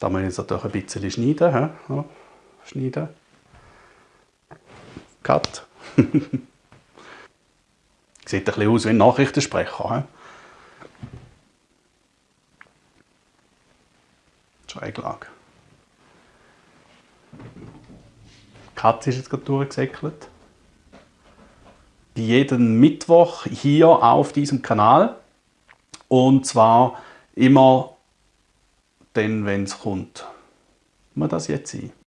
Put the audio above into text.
Da muss ich jetzt natürlich ein bisschen schneiden. He? Schneiden. Cut. Sieht ein bisschen aus wie ein Nachrichtensprecher. He? Schräglage. Die ist jetzt gerade durchgesäckelt. Jeden Mittwoch hier auf diesem Kanal. Und zwar immer dann, wenn es kommt. Muss das jetzt sein?